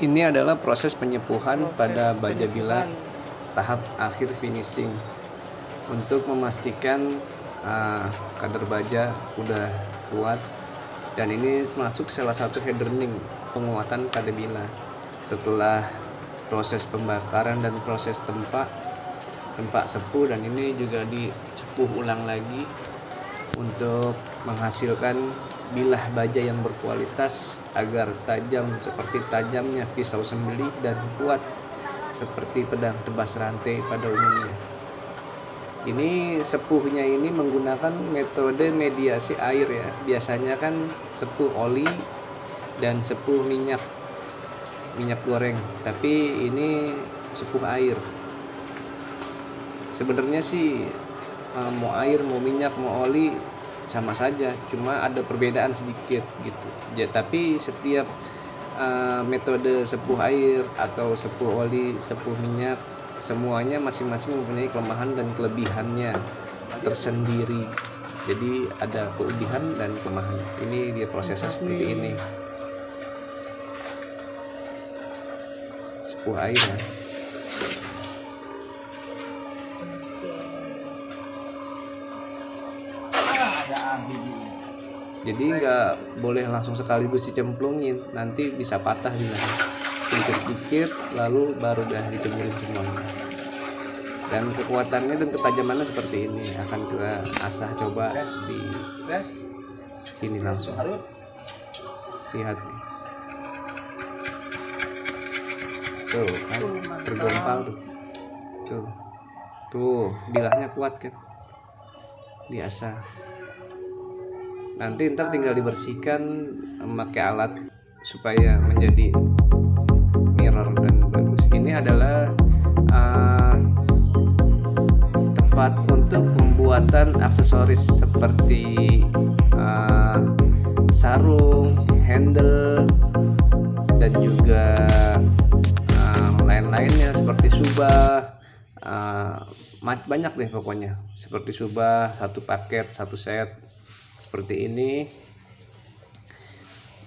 Ini adalah proses penyepuhan pada baja bilah tahap akhir finishing. Untuk memastikan uh, kadar baja udah kuat dan ini termasuk salah satu hardening penguatan pada bilah setelah proses pembakaran dan proses tempat tempat sepuh dan ini juga dicepuh ulang lagi untuk menghasilkan bilah baja yang berkualitas agar tajam seperti tajamnya pisau sembelih dan kuat seperti pedang tebas rantai pada umumnya. Ini sepuhnya ini menggunakan metode mediasi air ya. Biasanya kan sepuh oli dan sepuh minyak minyak goreng, tapi ini sepuh air. Sebenarnya sih eh, mau air, mau minyak, mau oli sama saja. Cuma ada perbedaan sedikit gitu. Ya, tapi setiap uh, metode sepuh air atau sepuh oli sepuh minyak semuanya masing-masing mempunyai kelemahan dan kelebihannya tersendiri. Jadi ada kelebihan dan kelemahan. Ini dia prosesnya seperti ini. Sepuh air ya jadi nggak boleh langsung sekaligus dicemplungin. Nanti bisa patah juga. Sedikit sedikit lalu baru dah dicemurin semuanya. Dan kekuatannya dan ketajamannya seperti ini. Akan kita asah coba di sini langsung. Lihat nih. Tuh kan? tergompal tuh. Tuh. Tuh bilahnya kuat kan? Diasah nanti ntar tinggal dibersihkan memakai alat supaya menjadi mirror dan bagus. Ini adalah uh, tempat untuk pembuatan aksesoris seperti uh, sarung handle dan juga uh, lain-lainnya seperti subah. Uh, banyak deh pokoknya. Seperti subah satu paket satu set seperti ini.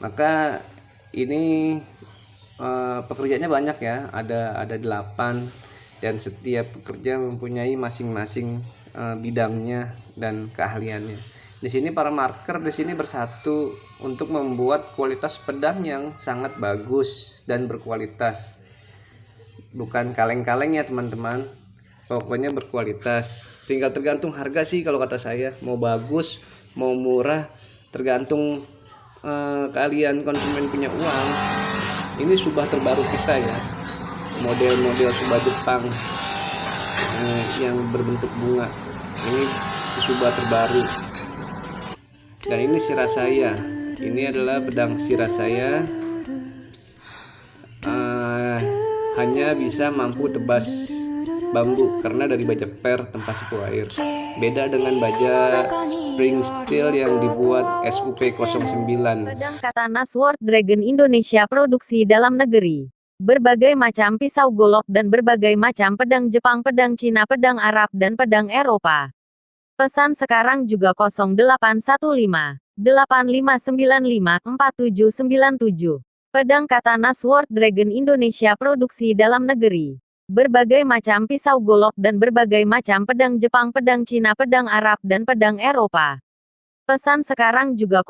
Maka ini uh, pekerjaannya banyak ya. Ada ada delapan dan setiap pekerja mempunyai masing-masing uh, bidangnya dan keahliannya. Di sini para marker di sini bersatu untuk membuat kualitas pedang yang sangat bagus dan berkualitas. Bukan kaleng-kaleng ya teman-teman. Pokoknya berkualitas. Tinggal tergantung harga sih kalau kata saya. Mau bagus mau murah tergantung uh, kalian konsumen punya uang. Ini subah terbaru kita ya model-model subah Jepang uh, yang berbentuk bunga. Ini subah terbaru. Dan ini sirah saya. Ini adalah pedang sirah saya. Uh, hanya bisa mampu tebas bambu karena dari baja per tempat suku air. Beda dengan baja spring steel yang dibuat SUP 09 pedang katana Sword Dragon Indonesia produksi dalam negeri. Berbagai macam pisau golok dan berbagai macam pedang Jepang pedang Cina pedang Arab dan pedang Eropa. Pesan sekarang juga 0815 8595 4797 pedang katana Sword Dragon Indonesia produksi dalam negeri berbagai macam pisau golok dan berbagai macam pedang Jepang, pedang Cina, pedang Arab, dan pedang Eropa. Pesan sekarang juga